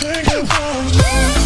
single song.